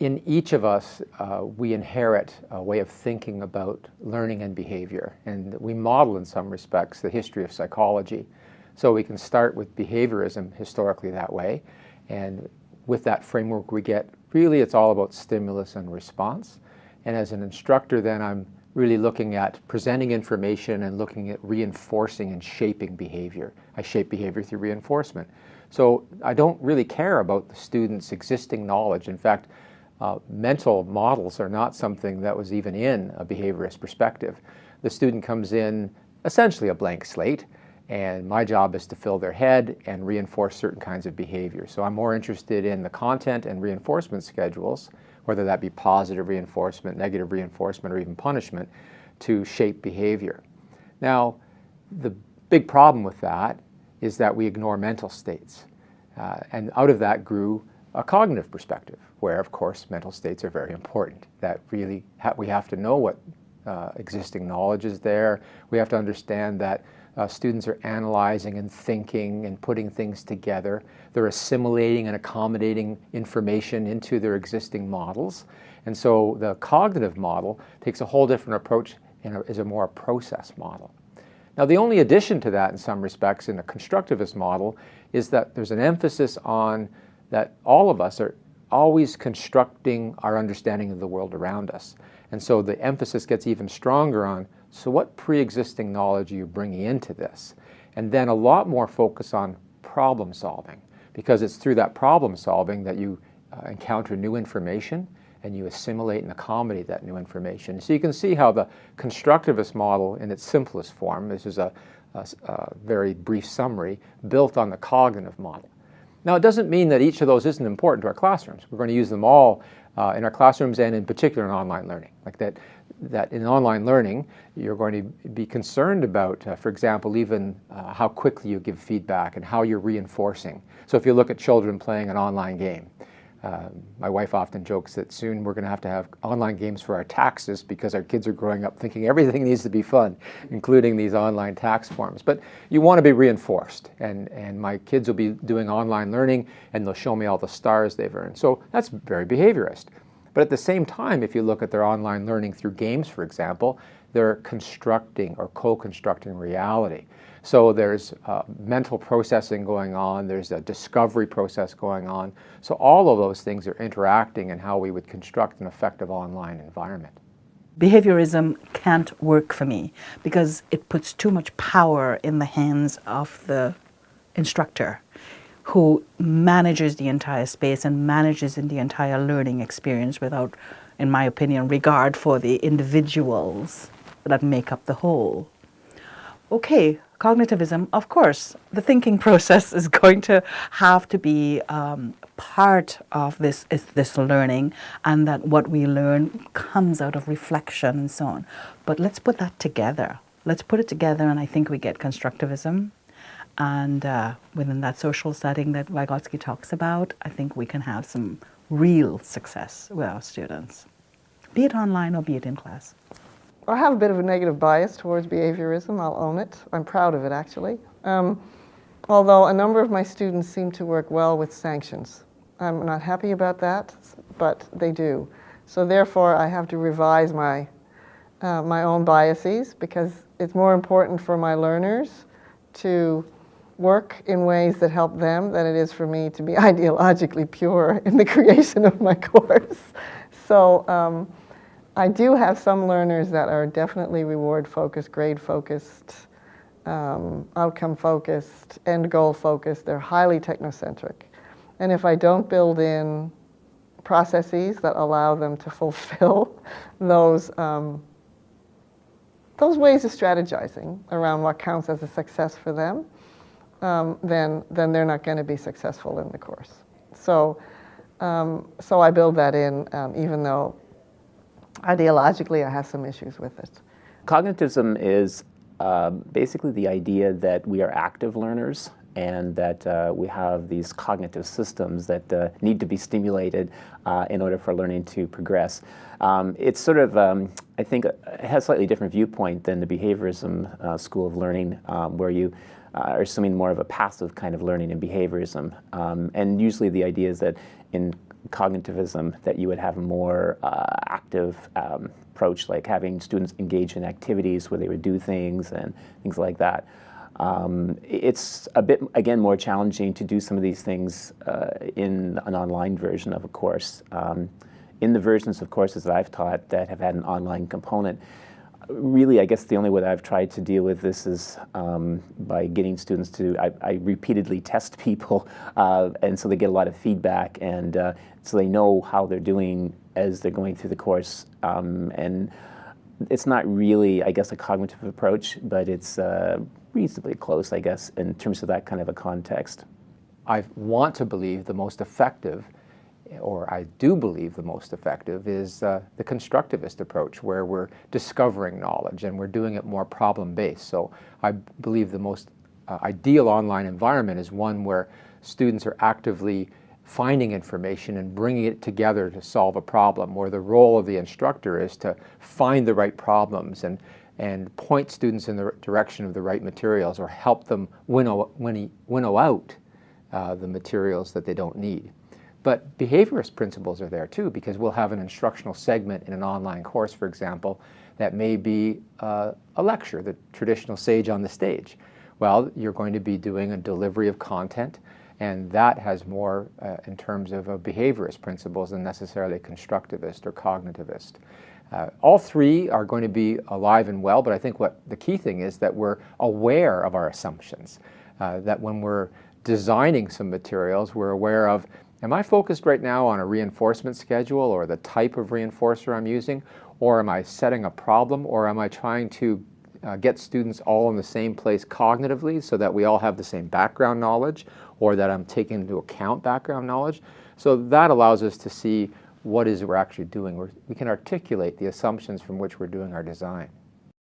in each of us, uh, we inherit a way of thinking about learning and behavior, and we model in some respects the history of psychology. So we can start with behaviorism historically that way, and with that framework we get, really it's all about stimulus and response. And as an instructor then I'm really looking at presenting information and looking at reinforcing and shaping behavior. I shape behavior through reinforcement. So I don't really care about the student's existing knowledge. In fact, uh, mental models are not something that was even in a behaviorist perspective. The student comes in essentially a blank slate, and my job is to fill their head and reinforce certain kinds of behavior. So I'm more interested in the content and reinforcement schedules, whether that be positive reinforcement, negative reinforcement, or even punishment, to shape behavior. Now, the big problem with that is that we ignore mental states. Uh, and out of that grew a cognitive perspective, where of course mental states are very important. That really ha we have to know what uh, existing knowledge is there. We have to understand that uh, students are analyzing and thinking and putting things together. They're assimilating and accommodating information into their existing models. And so the cognitive model takes a whole different approach and is a more process model. Now the only addition to that in some respects in the constructivist model is that there's an emphasis on that all of us are always constructing our understanding of the world around us. And so the emphasis gets even stronger on, so what pre-existing knowledge are you bringing into this? And then a lot more focus on problem solving, because it's through that problem solving that you uh, encounter new information and you assimilate and accommodate that new information. So you can see how the constructivist model in its simplest form, this is a, a, a very brief summary, built on the cognitive model. Now it doesn't mean that each of those isn't important to our classrooms. We're going to use them all uh, in our classrooms and in particular in online learning. Like that, that in online learning, you're going to be concerned about, uh, for example, even uh, how quickly you give feedback and how you're reinforcing. So if you look at children playing an online game, um, my wife often jokes that soon we're going to have to have online games for our taxes because our kids are growing up thinking everything needs to be fun, including these online tax forms. But you want to be reinforced, and, and my kids will be doing online learning, and they'll show me all the stars they've earned. So that's very behaviorist. But at the same time, if you look at their online learning through games, for example, they're constructing or co-constructing reality. So there's uh, mental processing going on, there's a discovery process going on. So all of those things are interacting in how we would construct an effective online environment. Behaviorism can't work for me because it puts too much power in the hands of the instructor who manages the entire space and manages in the entire learning experience without, in my opinion, regard for the individuals that make up the whole. Okay, cognitivism, of course, the thinking process is going to have to be um, part of this, is this learning and that what we learn comes out of reflection and so on. But let's put that together. Let's put it together and I think we get constructivism. And uh, within that social setting that Vygotsky talks about, I think we can have some real success with our students, be it online or be it in class. I have a bit of a negative bias towards behaviorism, I'll own it. I'm proud of it, actually. Um, although a number of my students seem to work well with sanctions. I'm not happy about that, but they do. So therefore, I have to revise my, uh, my own biases because it's more important for my learners to work in ways that help them than it is for me to be ideologically pure in the creation of my course. So um, I do have some learners that are definitely reward focused, grade focused, um, outcome focused, end goal focused. They're highly technocentric. And if I don't build in processes that allow them to fulfill those, um, those ways of strategizing around what counts as a success for them, um, then, then they're not going to be successful in the course. So, um, so I build that in, um, even though ideologically, I have some issues with it. Cognitivism is uh, basically the idea that we are active learners and that uh, we have these cognitive systems that uh, need to be stimulated uh, in order for learning to progress. Um, it's sort of, um, I think, it has a slightly different viewpoint than the behaviorism uh, school of learning, um, where you uh, are assuming more of a passive kind of learning in behaviorism. Um, and usually the idea is that in cognitivism, that you would have a more uh, active um, approach, like having students engage in activities where they would do things and things like that. Um, it's a bit, again, more challenging to do some of these things uh, in an online version of a course. Um, in the versions of courses that I've taught that have had an online component, really, I guess the only way that I've tried to deal with this is um, by getting students to, I, I repeatedly test people, uh, and so they get a lot of feedback, and uh, so they know how they're doing as they're going through the course. Um, and it's not really, I guess, a cognitive approach, but it's uh, reasonably close, I guess, in terms of that kind of a context. I want to believe the most effective or I do believe the most effective, is uh, the constructivist approach, where we're discovering knowledge and we're doing it more problem-based. So I believe the most uh, ideal online environment is one where students are actively finding information and bringing it together to solve a problem, where the role of the instructor is to find the right problems and, and point students in the direction of the right materials or help them winnow, winnow out uh, the materials that they don't need. But behaviorist principles are there too because we'll have an instructional segment in an online course, for example, that may be uh, a lecture, the traditional sage on the stage. Well, you're going to be doing a delivery of content and that has more uh, in terms of uh, behaviorist principles than necessarily constructivist or cognitivist. Uh, all three are going to be alive and well, but I think what the key thing is that we're aware of our assumptions, uh, that when we're designing some materials, we're aware of Am I focused right now on a reinforcement schedule or the type of reinforcer I'm using? Or am I setting a problem? Or am I trying to uh, get students all in the same place cognitively so that we all have the same background knowledge or that I'm taking into account background knowledge? So that allows us to see what is we're actually doing. We're, we can articulate the assumptions from which we're doing our design.